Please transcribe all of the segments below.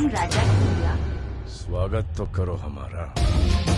राजा स्वागत तो करो हमारा।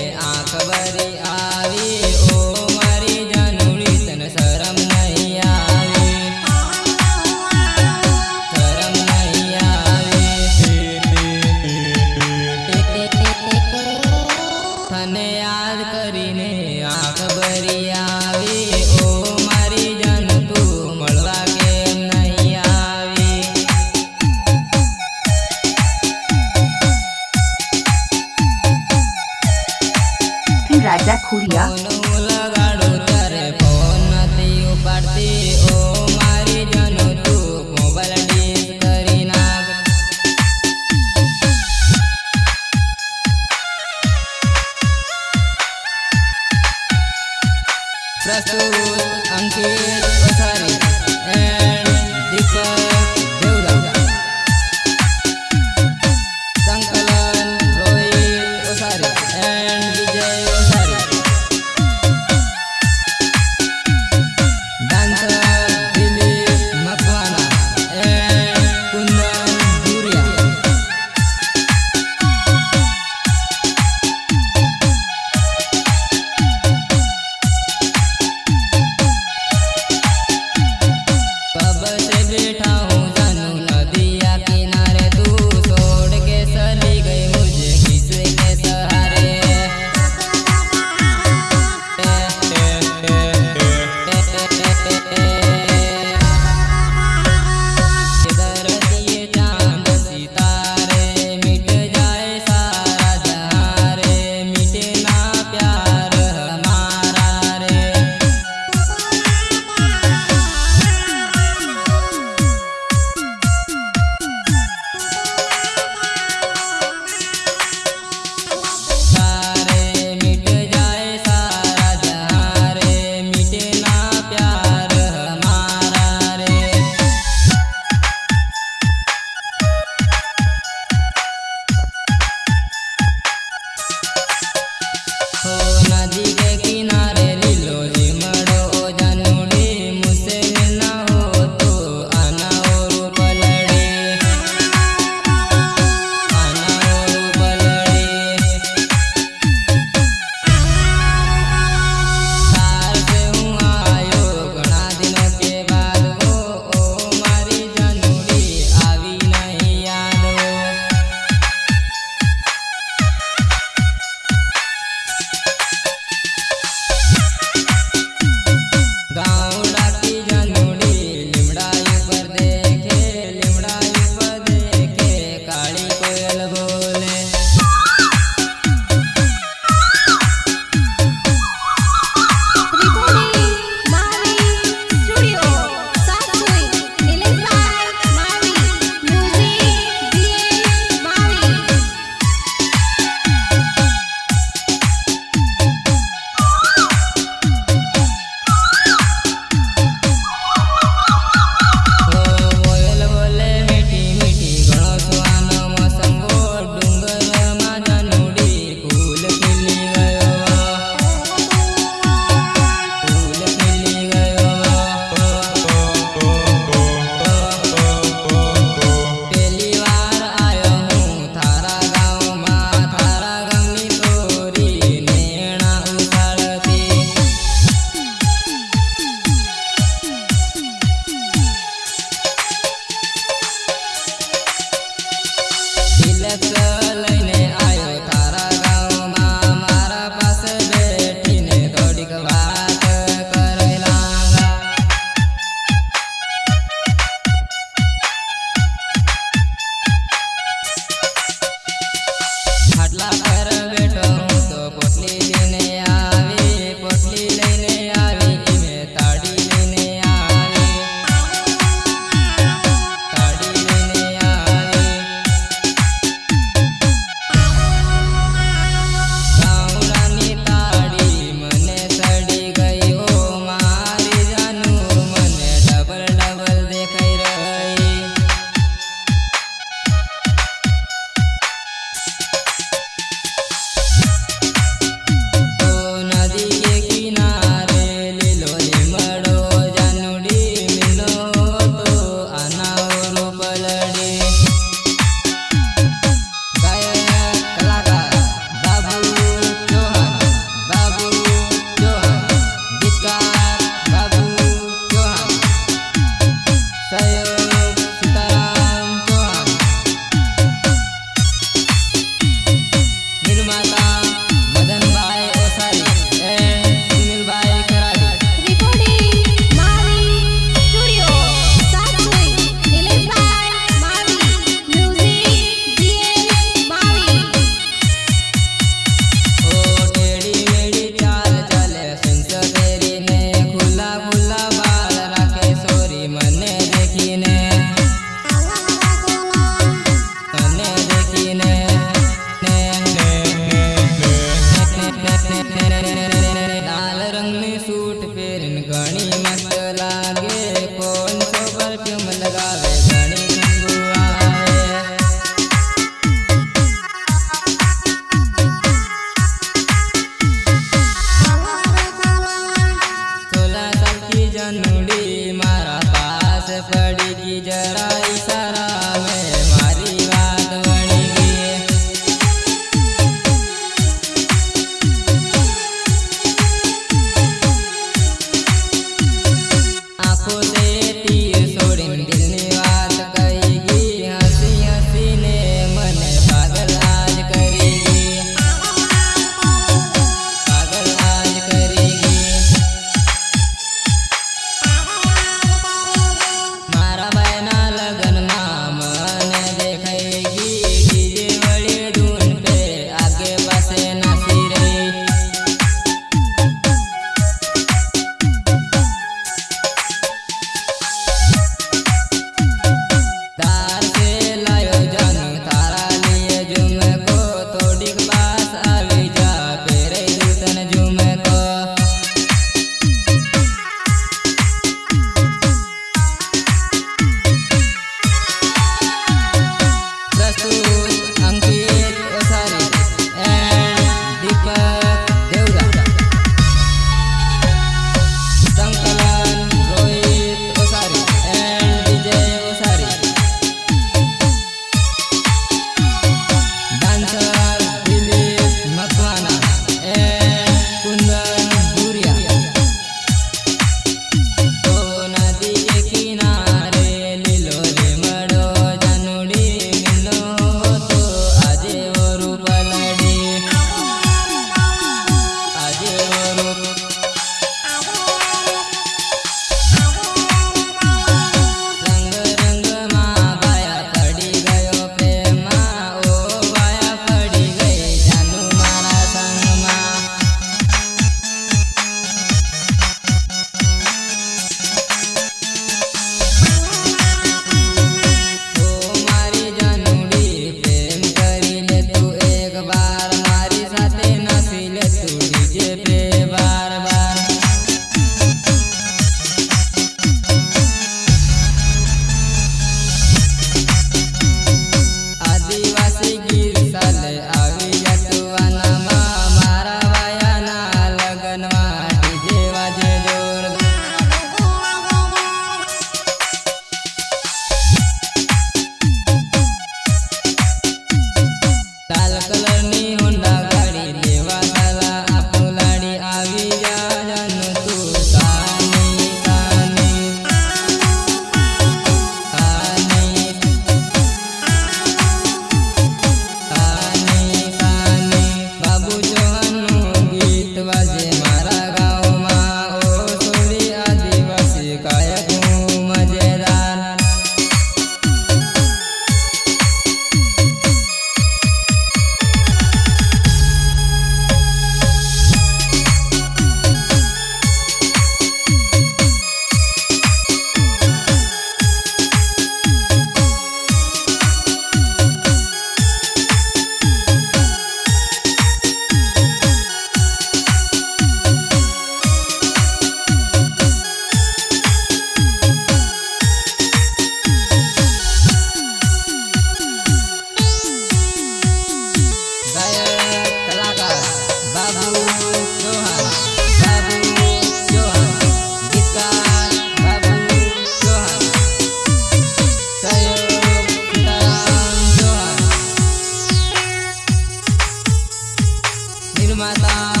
my love.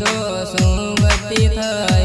દોષો ગતિ થઈ